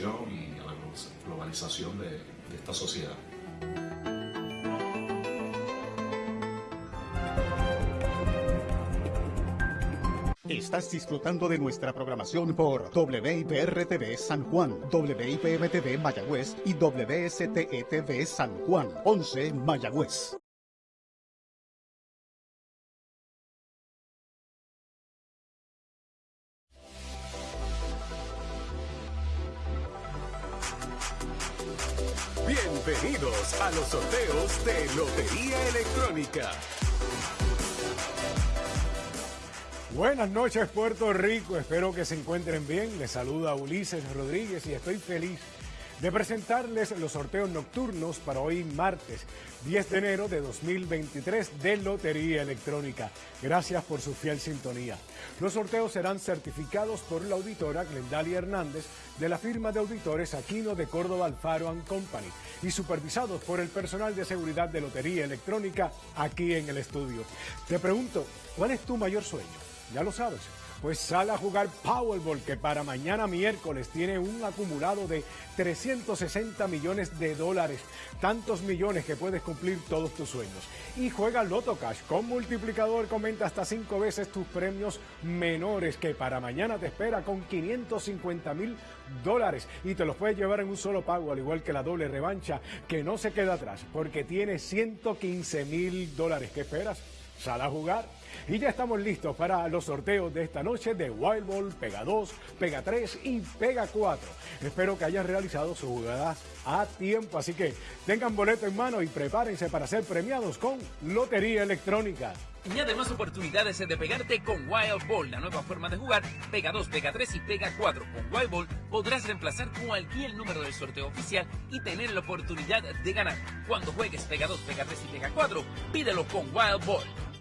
y a la globalización de, de esta sociedad. Estás disfrutando de nuestra programación por WIPR-TV San Juan, WIPM-TV Mayagüez y WSTE-TV San Juan, 11 Mayagüez. Bienvenidos a los sorteos de Lotería Electrónica. Buenas noches Puerto Rico, espero que se encuentren bien. Les saluda Ulises Rodríguez y estoy feliz de presentarles los sorteos nocturnos para hoy martes 10 de enero de 2023 de Lotería Electrónica. Gracias por su fiel sintonía. Los sorteos serán certificados por la auditora Glendalia Hernández de la firma de auditores Aquino de Córdoba Alfaro Company y supervisados por el personal de seguridad de Lotería Electrónica aquí en el estudio. Te pregunto, ¿cuál es tu mayor sueño? Ya lo sabes. Pues sale a jugar Powerball, que para mañana miércoles tiene un acumulado de 360 millones de dólares. Tantos millones que puedes cumplir todos tus sueños. Y juega Loto Cash con multiplicador, comenta hasta cinco veces tus premios menores, que para mañana te espera con 550 mil dólares. Y te los puedes llevar en un solo pago, al igual que la doble revancha, que no se queda atrás, porque tiene 115 mil dólares. ¿Qué esperas? Sal a jugar. Y ya estamos listos para los sorteos de esta noche de Wild Ball, Pega 2, Pega 3 y Pega 4. Espero que hayan realizado sus jugadas a tiempo, así que tengan boleto en mano y prepárense para ser premiados con Lotería Electrónica. Y además oportunidades de pegarte con Wild Ball, la nueva forma de jugar. Pega 2, Pega 3 y Pega 4. Con Wild Ball podrás reemplazar cualquier número del sorteo oficial y tener la oportunidad de ganar. Cuando juegues Pega 2, Pega 3 y Pega 4, pídelo con Wild Ball.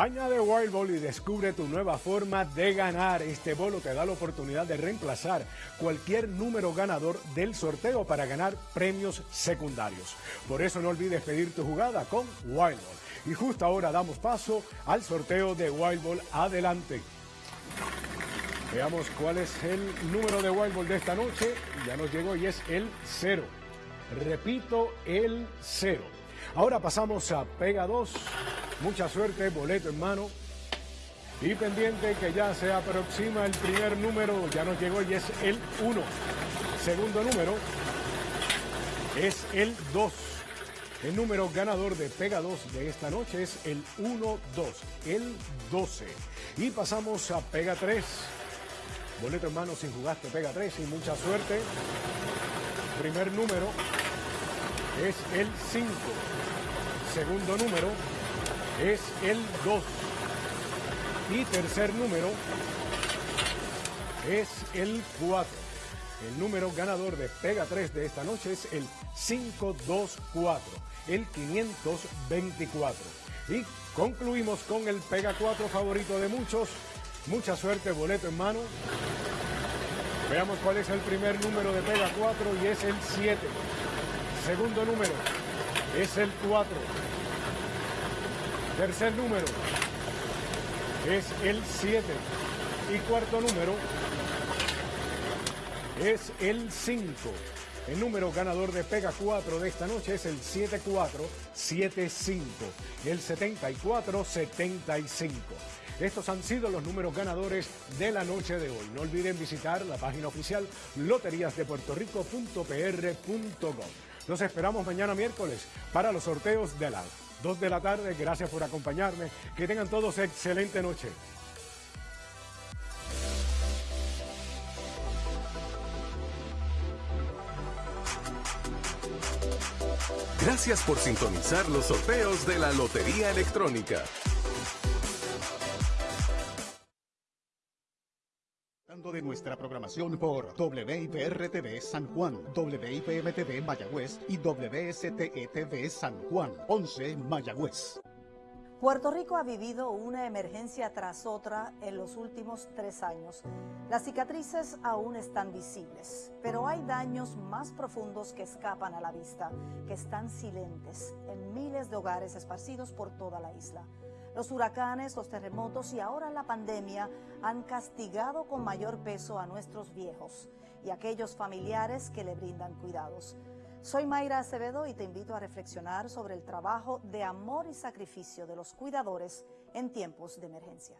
Añade Wild Ball y descubre tu nueva forma de ganar. Este bolo te da la oportunidad de reemplazar cualquier número ganador del sorteo para ganar premios secundarios. Por eso no olvides pedir tu jugada con Wild Ball. Y justo ahora damos paso al sorteo de Wild Ball. Adelante. Veamos cuál es el número de Wild Ball de esta noche. Ya nos llegó y es el cero. Repito, el cero. Ahora pasamos a Pega 2. Mucha suerte, boleto en mano. Y pendiente que ya se aproxima el primer número, ya nos llegó y es el 1. Segundo número es el 2. El número ganador de Pega 2 de esta noche es el 1-2, el 12. Y pasamos a Pega 3. Boleto en mano si jugaste Pega 3 y mucha suerte. Primer número es el 5. Segundo número es el 2. Y tercer número es el 4. El número ganador de Pega 3 de esta noche es el 524, el 524. Y concluimos con el Pega 4 favorito de muchos. Mucha suerte, boleto en mano. Veamos cuál es el primer número de Pega 4 y es el 7. Segundo número es el 4. Tercer número es el 7. Y cuarto número es el 5. El número ganador de Pega 4 de esta noche es el 7475, el 7475. Estos han sido los números ganadores de la noche de hoy. No olviden visitar la página oficial loteriasdepuertorico.pr.gov. Los esperamos mañana miércoles para los sorteos de la 2 de la tarde. Gracias por acompañarme. Que tengan todos excelente noche. Gracias por sintonizar los sorteos de la Lotería Electrónica. De nuestra programación por WIPR-TV San Juan, WIPM-TV Mayagüez y WSTE-TV San Juan, 11 Mayagüez. Puerto Rico ha vivido una emergencia tras otra en los últimos tres años. Las cicatrices aún están visibles, pero hay daños más profundos que escapan a la vista, que están silentes en miles de hogares esparcidos por toda la isla. Los huracanes, los terremotos y ahora la pandemia han castigado con mayor peso a nuestros viejos. Y aquellos familiares que le brindan cuidados. Soy Mayra Acevedo y te invito a reflexionar sobre el trabajo de amor y sacrificio de los cuidadores en tiempos de emergencia.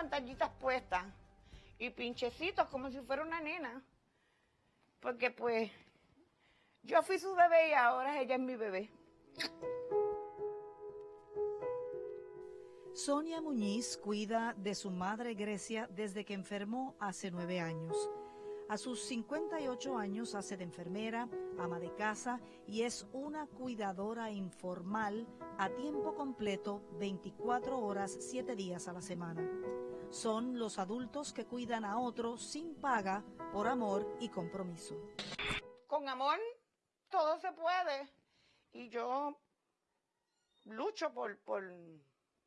Pantallitas puestas y pinchecitos como si fuera una nena. Porque pues yo fui su bebé y ahora ella es mi bebé. Sonia Muñiz cuida de su madre Grecia desde que enfermó hace nueve años. A sus 58 años hace de enfermera, ama de casa y es una cuidadora informal a tiempo completo 24 horas, 7 días a la semana. Son los adultos que cuidan a otros sin paga por amor y compromiso. Con amor todo se puede y yo lucho por, por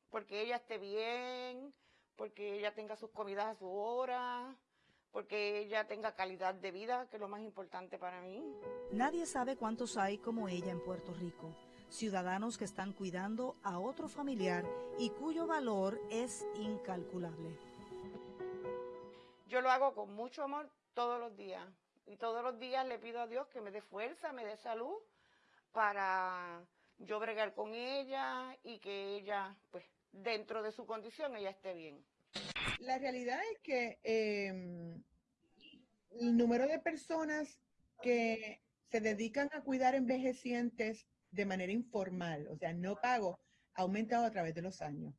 porque ella esté bien, porque ella tenga sus comidas a su hora, porque ella tenga calidad de vida, que es lo más importante para mí. Nadie sabe cuántos hay como ella en Puerto Rico, ciudadanos que están cuidando a otro familiar y cuyo valor es incalculable. Yo lo hago con mucho amor todos los días y todos los días le pido a Dios que me dé fuerza, me dé salud para yo bregar con ella y que ella, pues, dentro de su condición, ella esté bien. La realidad es que em, el número de personas que se dedican a cuidar envejecientes de manera informal, o sea, no pago, ha aumentado a través de los años.